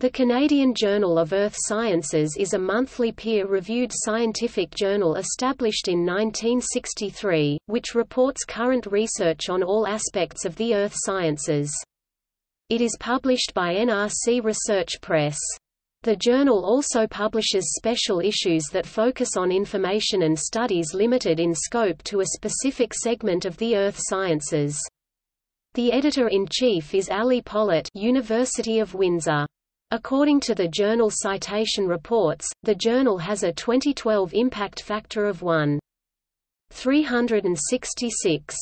The Canadian Journal of Earth Sciences is a monthly peer-reviewed scientific journal established in 1963, which reports current research on all aspects of the earth sciences. It is published by NRC Research Press. The journal also publishes special issues that focus on information and studies limited in scope to a specific segment of the earth sciences. The editor-in-chief is Ali Polat University of Windsor. According to the journal Citation Reports, the journal has a 2012 impact factor of 1.366.